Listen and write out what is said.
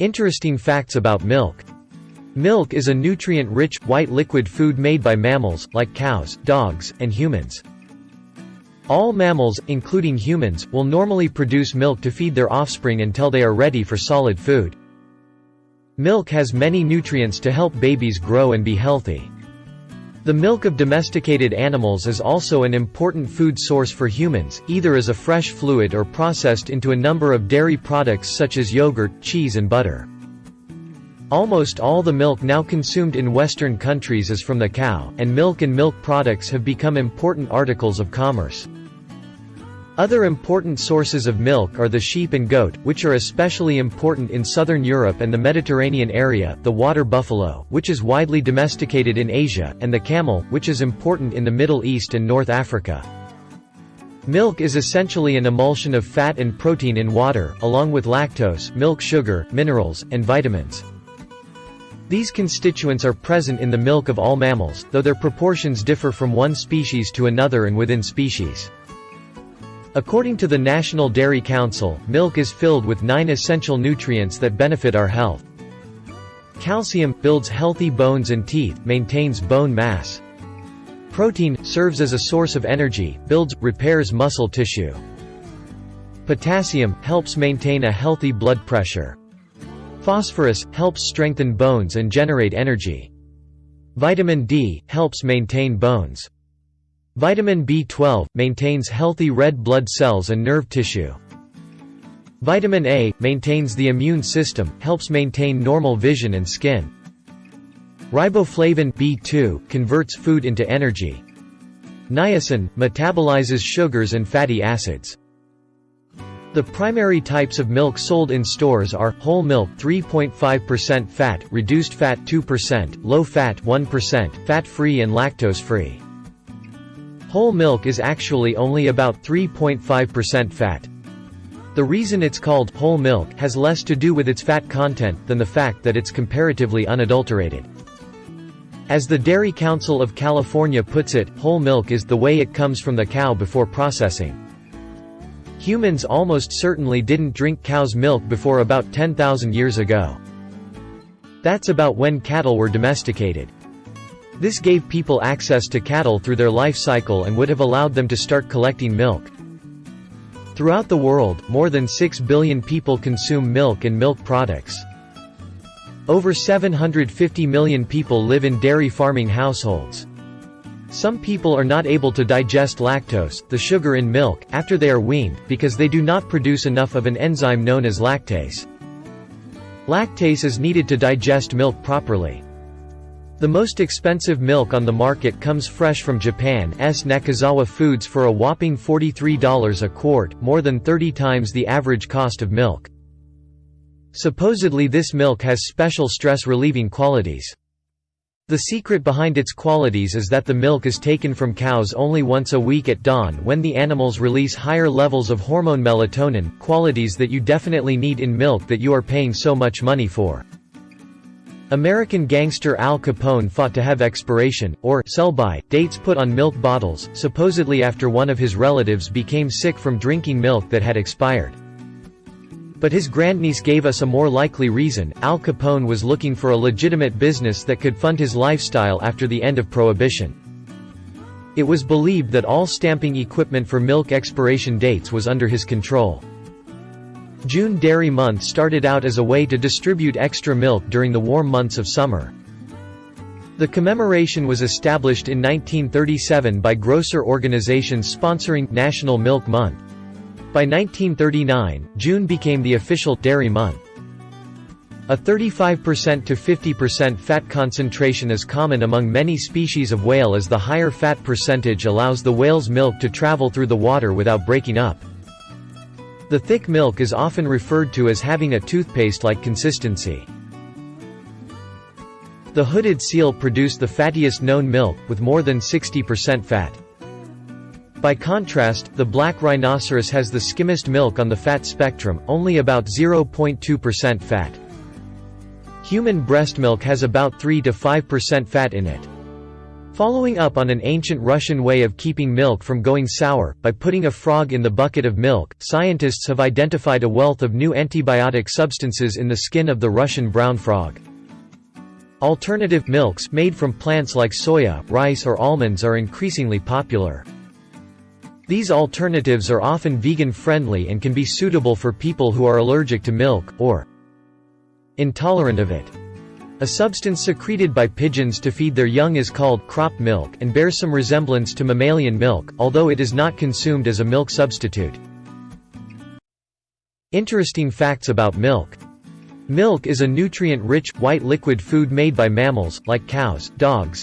Interesting facts about milk. Milk is a nutrient-rich, white liquid food made by mammals, like cows, dogs, and humans. All mammals, including humans, will normally produce milk to feed their offspring until they are ready for solid food. Milk has many nutrients to help babies grow and be healthy. The milk of domesticated animals is also an important food source for humans, either as a fresh fluid or processed into a number of dairy products such as yogurt, cheese and butter. Almost all the milk now consumed in Western countries is from the cow, and milk and milk products have become important articles of commerce. Other important sources of milk are the sheep and goat, which are especially important in southern Europe and the Mediterranean area, the water buffalo, which is widely domesticated in Asia, and the camel, which is important in the Middle East and North Africa. Milk is essentially an emulsion of fat and protein in water, along with lactose, milk sugar, minerals, and vitamins. These constituents are present in the milk of all mammals, though their proportions differ from one species to another and within species. According to the National Dairy Council, milk is filled with nine essential nutrients that benefit our health. Calcium – builds healthy bones and teeth, maintains bone mass. Protein – serves as a source of energy, builds, repairs muscle tissue. Potassium – helps maintain a healthy blood pressure. Phosphorus – helps strengthen bones and generate energy. Vitamin D – helps maintain bones. Vitamin B12 – maintains healthy red blood cells and nerve tissue. Vitamin A – maintains the immune system, helps maintain normal vision and skin. Riboflavin B2 converts food into energy. Niacin – metabolizes sugars and fatty acids. The primary types of milk sold in stores are, whole milk 3.5% fat, reduced fat 2%, low fat 1%, fat-free and lactose-free. Whole milk is actually only about 3.5% fat. The reason it's called whole milk has less to do with its fat content than the fact that it's comparatively unadulterated. As the Dairy Council of California puts it, whole milk is the way it comes from the cow before processing. Humans almost certainly didn't drink cow's milk before about 10,000 years ago. That's about when cattle were domesticated. This gave people access to cattle through their life cycle and would have allowed them to start collecting milk. Throughout the world, more than 6 billion people consume milk and milk products. Over 750 million people live in dairy farming households. Some people are not able to digest lactose, the sugar in milk, after they are weaned, because they do not produce enough of an enzyme known as lactase. Lactase is needed to digest milk properly. The most expensive milk on the market comes fresh from Japan's Nakazawa Foods for a whopping $43 a quart, more than 30 times the average cost of milk. Supposedly this milk has special stress-relieving qualities. The secret behind its qualities is that the milk is taken from cows only once a week at dawn when the animals release higher levels of hormone melatonin, qualities that you definitely need in milk that you are paying so much money for. American gangster Al Capone fought to have expiration, or sell-by, dates put on milk bottles, supposedly after one of his relatives became sick from drinking milk that had expired. But his grandniece gave us a more likely reason, Al Capone was looking for a legitimate business that could fund his lifestyle after the end of Prohibition. It was believed that all stamping equipment for milk expiration dates was under his control. June Dairy Month started out as a way to distribute extra milk during the warm months of summer. The commemoration was established in 1937 by grocer organizations sponsoring National Milk Month. By 1939, June became the official dairy month. A 35% to 50% fat concentration is common among many species of whale as the higher fat percentage allows the whale's milk to travel through the water without breaking up. The thick milk is often referred to as having a toothpaste-like consistency. The hooded seal produced the fattiest known milk, with more than 60% fat. By contrast, the black rhinoceros has the skimmest milk on the fat spectrum, only about 0.2% fat. Human breast milk has about 3 to 5% fat in it. Following up on an ancient Russian way of keeping milk from going sour, by putting a frog in the bucket of milk, scientists have identified a wealth of new antibiotic substances in the skin of the Russian brown frog. Alternative milks made from plants like soya, rice or almonds are increasingly popular. These alternatives are often vegan-friendly and can be suitable for people who are allergic to milk, or intolerant of it. A substance secreted by pigeons to feed their young is called crop milk and bears some resemblance to mammalian milk, although it is not consumed as a milk substitute. Interesting facts about milk. Milk is a nutrient-rich, white liquid food made by mammals, like cows, dogs,